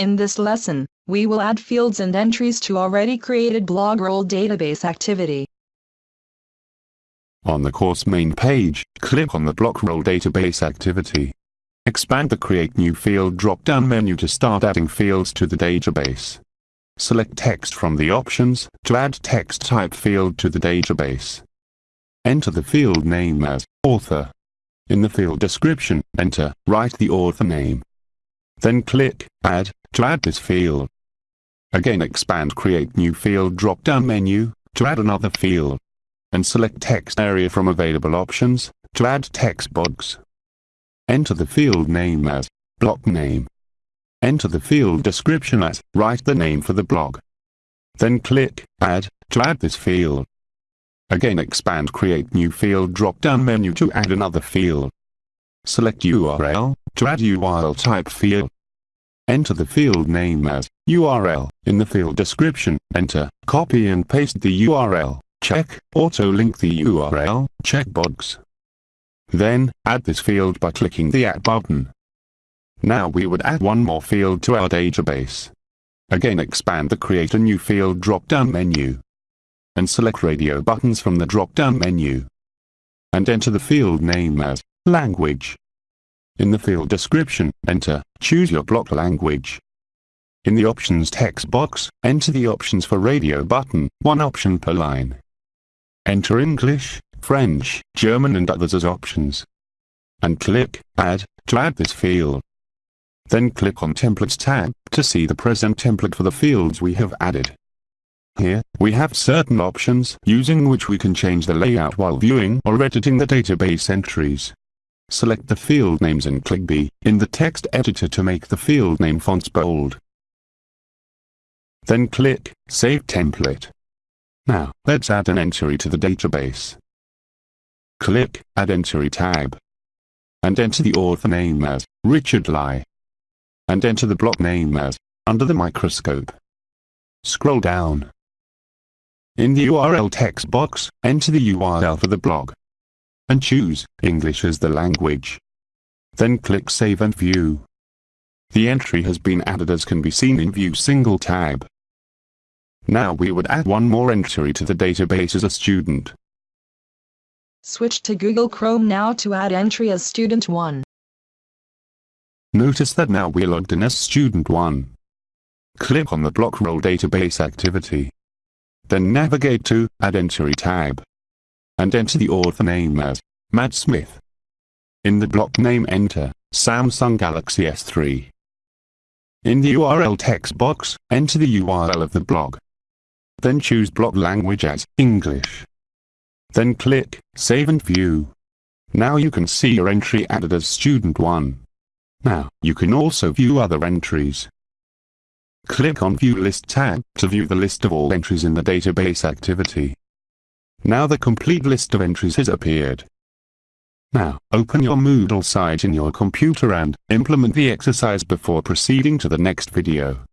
In this lesson, we will add fields and entries to already created blogroll database activity. On the course main page, click on the blogroll database activity. Expand the Create New Field drop-down menu to start adding fields to the database. Select text from the options to add text type field to the database. Enter the field name as author. In the field description, enter, write the author name. Then click Add to add this field. Again expand Create New Field drop-down menu to add another field. And select Text Area from available options to add text box. Enter the field name as block name. Enter the field description as write the name for the blog. Then click Add to add this field. Again expand Create New Field drop-down menu to add another field. Select URL to add URL type field. Enter the field name as URL. In the field description, enter, copy and paste the URL. Check Auto-link the URL checkbox. Then, add this field by clicking the Add button. Now we would add one more field to our database. Again expand the Create a New Field drop-down menu. And select Radio buttons from the drop-down menu. And enter the field name as Language. In the field description, enter, choose your block language. In the options text box, enter the options for radio button, one option per line. Enter English, French, German and others as options. And click Add to add this field. Then click on Templates tab to see the present template for the fields we have added. Here, we have certain options using which we can change the layout while viewing or editing the database entries. Select the field names and click B in the text editor to make the field name fonts bold. Then click Save Template. Now, let's add an entry to the database. Click Add Entry tab. And enter the author name as Richard Lai. And enter the block name as Under the Microscope. Scroll down. In the URL text box, enter the URL for the blog and choose English as the language. Then click Save and View. The entry has been added as can be seen in View single tab. Now we would add one more entry to the database as a student. Switch to Google Chrome now to add entry as Student 1. Notice that now we're logged in as Student 1. Click on the blogroll database activity. Then navigate to Add Entry tab and enter the author name as Matt Smith. In the block name enter Samsung Galaxy S3. In the URL text box, enter the URL of the blog. Then choose block language as English. Then click Save and View. Now you can see your entry added as Student 1. Now, you can also view other entries. Click on View List tab to view the list of all entries in the database activity. Now the complete list of entries has appeared. Now, open your Moodle site in your computer and implement the exercise before proceeding to the next video.